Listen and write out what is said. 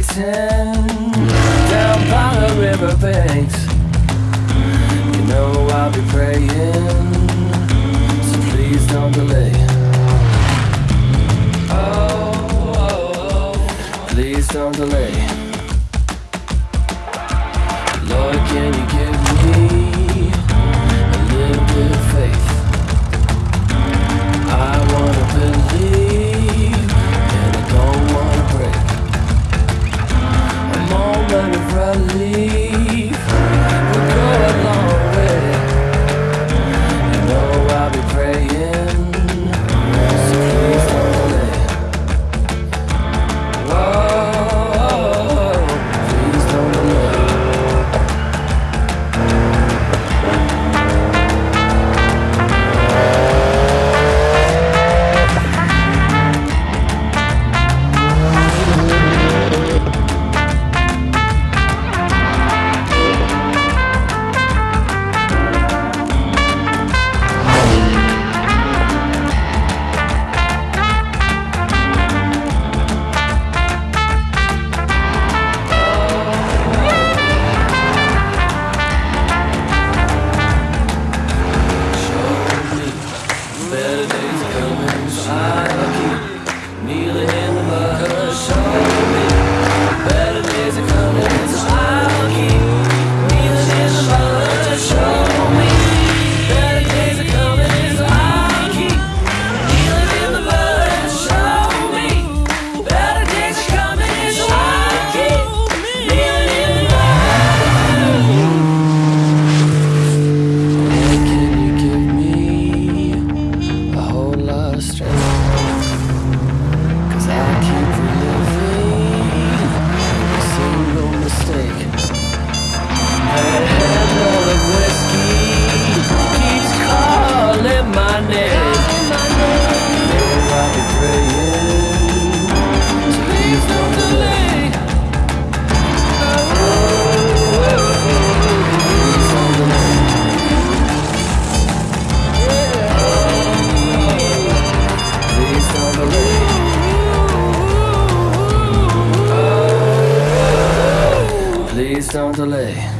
waiting down by the riverbanks. You know I'll be praying, so please don't delay. Oh, oh, oh. please don't delay. Lord, can you give me a little bit of faith? I leave. down delay.